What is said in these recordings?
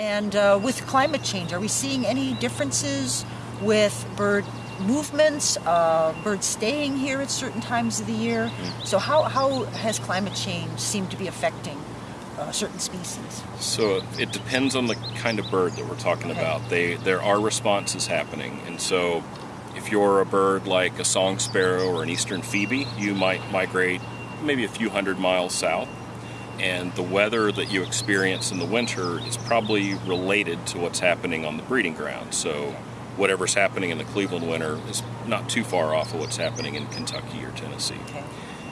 And uh, with climate change, are we seeing any differences with bird movements, uh, birds staying here at certain times of the year? Mm-hmm. So how, how has climate change seemed to be affecting uh, certain species? So it depends on the kind of bird that we're talking Okay. about. They there are responses happening, and so if you're a bird like a song sparrow or an eastern phoebe, you might migrate maybe a few hundred miles south. And the weather that you experience in the winter is probably related to what's happening on the breeding ground. So whatever's happening in the Cleveland winter is not too far off of what's happening in Kentucky or Tennessee. Okay.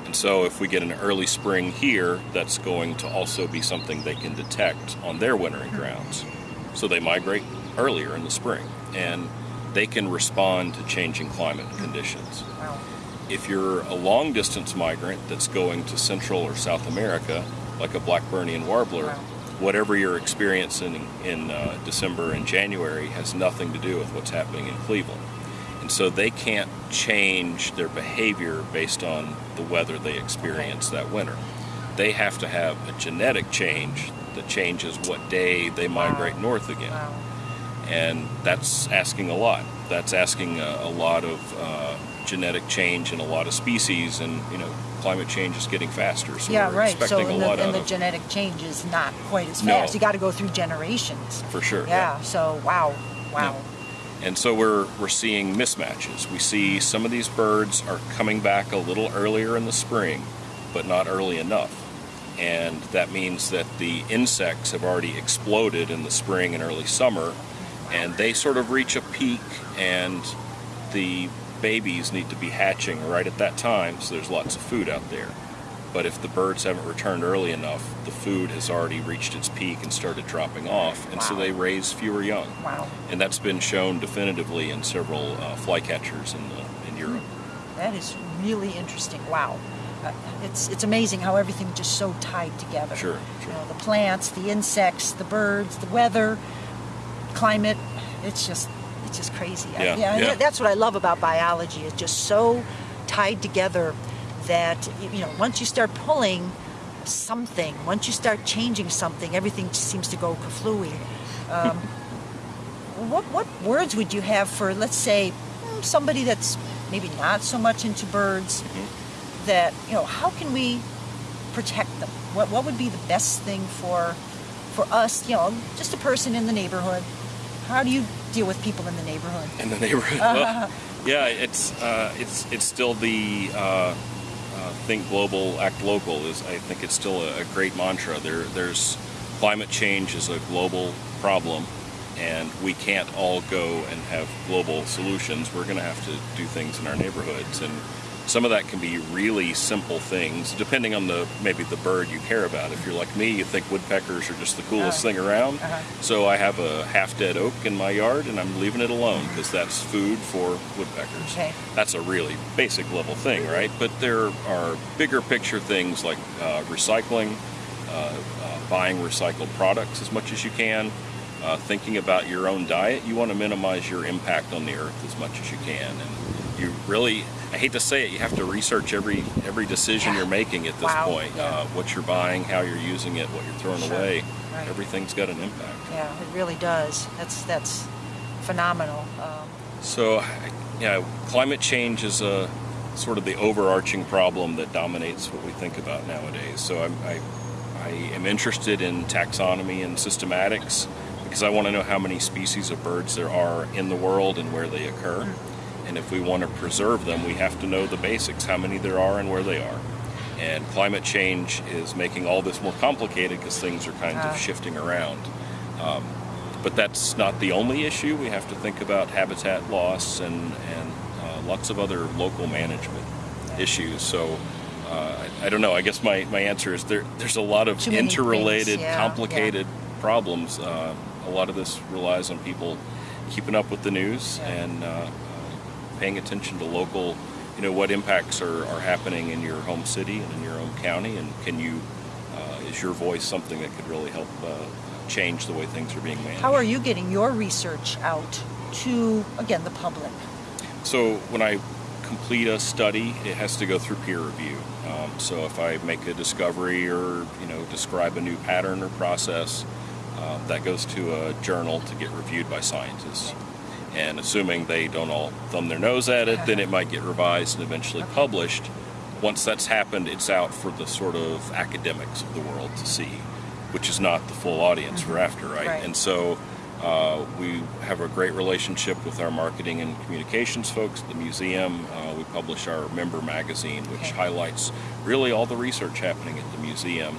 And so, if we get an early spring here, that's going to also be something they can detect on their wintering grounds. So, they migrate earlier in the spring and they can respond to changing climate conditions. Wow. If you're a long distance migrant that's going to Central or South America, like a Blackburnian warbler, Wow. whatever you're experiencing in uh, December and January has nothing to do with what's happening in Cleveland. And so they can't change their behavior based on the weather they experience that winter. They have to have a genetic change that changes what day they migrate north again. Wow. And that's asking a lot. That's asking a, a lot of uh, genetic change in a lot of species, and you know, climate change is getting faster, so yeah, we're right. So and a the, lot and the genetic change is not quite as fast. No. You got to go through generations. for sure. Yeah. So wow, wow. And so we're we're seeing mismatches. We see some of these birds are coming back a little earlier in the spring, but not early enough. And that means that the insects have already exploded in the spring and early summer, and they sort of reach a peak and the babies need to be hatching right at that time, so there's lots of food out there. But if the birds haven't returned early enough, the food has already reached its peak and started dropping off, and so they raise fewer young Wow. and that's been shown definitively in several uh, flycatchers in the, in Europe. That is really interesting. Wow. Uh, it's it's amazing how everything just so tied together. Sure, You know, the plants, the insects, the birds, the weather, climate. It's just just crazy. I- Yeah, yeah. That's what I love about biology. It's just so tied together that you know once you start pulling something, once you start changing something, everything just seems to go kaflooey. Um, what what words would you have for let's say mm, somebody that's maybe not so much into birds that you know how can we protect them what what would be the best thing for for us you know just a person in the neighborhood how do you deal with people in the neighborhood In the neighborhood, well, yeah, it's uh, it's it's still the uh, uh, think global, act local. Is I think it's still a, a great mantra. There, there's climate change is a global problem, and we can't all go and have global solutions. We're going to have to do things in our neighborhoods, and some of that can be really simple things, depending on the maybe the bird you care about. If you're like me, you think woodpeckers are just the coolest thing around. uh-huh. So I have a half-dead oak in my yard, and I'm leaving it alone because that's food for woodpeckers. Okay. That's a really basic level thing, right? But there are bigger picture things like uh, recycling, uh, uh, buying recycled products as much as you can, uh, thinking about your own diet. You want to minimize your impact on the earth as much as you can, and you really. I hate to say it, you have to research every every decision Yeah. you're making at this Wow, point. yeah. Uh, what you're buying, how you're using it, what you're throwing Sure, away. right. Everything's got an impact. yeah it really does that's that's phenomenal um, So, yeah, climate change is a sort of the overarching problem that dominates what we think about nowadays. So, I'm, I, I am interested in taxonomy and systematics because I want to know how many species of birds there are in the world and where they occur. And if we want to preserve them, we have to know the basics how many there are and where they are. And climate change is making all this more complicated because things are kind Ah. of shifting around. Um, but that's not the only issue. We have to think about habitat loss and, and uh, lots of other local management issues. So uh, I, I don't know. I guess my, my answer is there, there's a lot of interrelated, yeah, complicated problems. Uh, a lot of this relies on people keeping up with the news Yeah. and uh, uh, paying attention to local, you know, what impacts are, are happening in your home city and in your own county, and can you, uh, is your voice something that could really help uh, change the way things are being managed? how are you getting your research out to again the public So when I complete a study, it has to go through peer review. Um, so if I make a discovery or you know describe a new pattern or process, Um, that goes to a journal to get reviewed by scientists. And assuming they don't all thumb their nose at it, then it might get revised and eventually published. Once that's happened, it's out for the sort of academics of the world to see, which is not the full audience we're after, right? Right. And so uh, we have a great relationship with our marketing and communications folks at the museum. Uh, we publish our member magazine, which Okay. highlights really all the research happening at the museum.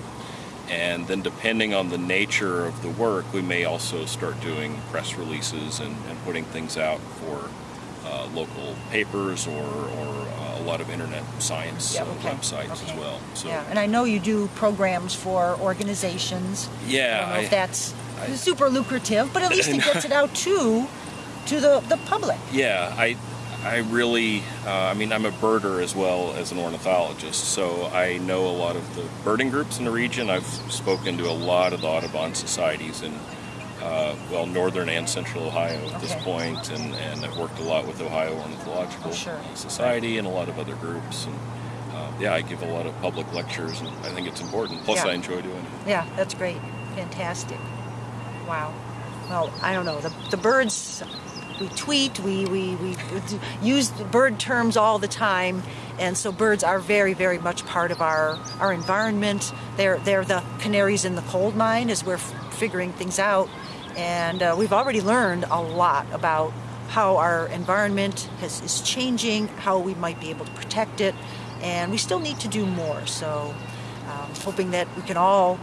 And then, depending on the nature of the work, we may also start doing press releases and, and putting things out for uh, local papers or, or uh, a lot of internet science Yeah, uh, websites Okay. as well. So, Yeah, and I know you do programs for organizations. Yeah, I don't know if that's I- super lucrative, but at least it gets it out to to the, the public. Yeah, I, I really, uh, I mean, I'm a birder as well as an ornithologist, so I know a lot of the birding groups in the region. I've spoken to a lot of the Audubon societies in, uh, well, northern and central Ohio at this point, and, and I've worked a lot with Ohio Ornithological Oh, sure. Society and a lot of other groups. And uh, yeah, I give a lot of public lectures, and I think it's important. Plus, Yeah. I enjoy doing it. Yeah, that's great. Fantastic. Wow. Well, I don't know. The, the birds, we tweet, we, we, we use bird terms all the time. And so birds are very, very much part of our, our environment. They're, they're the canaries in the coal mine as we're figuring things out. And uh, we've already learned a lot about how our environment has, is changing, how we might be able to protect it. And we still need to do more. So um, hoping that we can all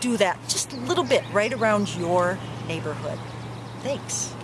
do that just a little bit right around your neighborhood. Thanks.